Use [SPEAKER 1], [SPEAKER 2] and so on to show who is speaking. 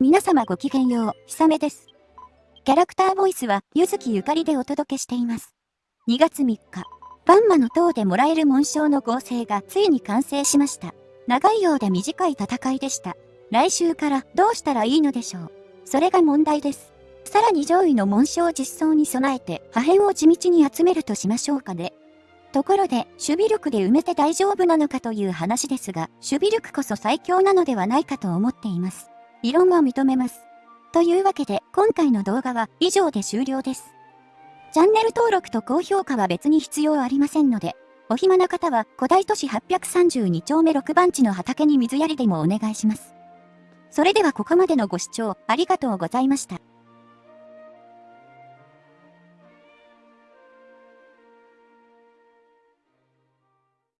[SPEAKER 1] 皆様ごきげんよう、ひさめです。キャラクターボイスは、ゆずきゆかりでお届けしています。2月3日、バンマの塔でもらえる紋章の合成がついに完成しました。長いようで短い戦いでした。来週からどうしたらいいのでしょう。それが問題です。さらに上位の紋章実装に備えて破片を地道に集めるとしましょうかね。ところで、守備力で埋めて大丈夫なのかという話ですが、守備力こそ最強なのではないかと思っています。異論は認めます。というわけで、今回の動画は以上で終了です。チャンネル登録と高評価は別に必要ありませんので、お暇な方は古代都市832丁目6番地の畑に水やりでもお願いします。それではここまでのご視聴ありがとうございました。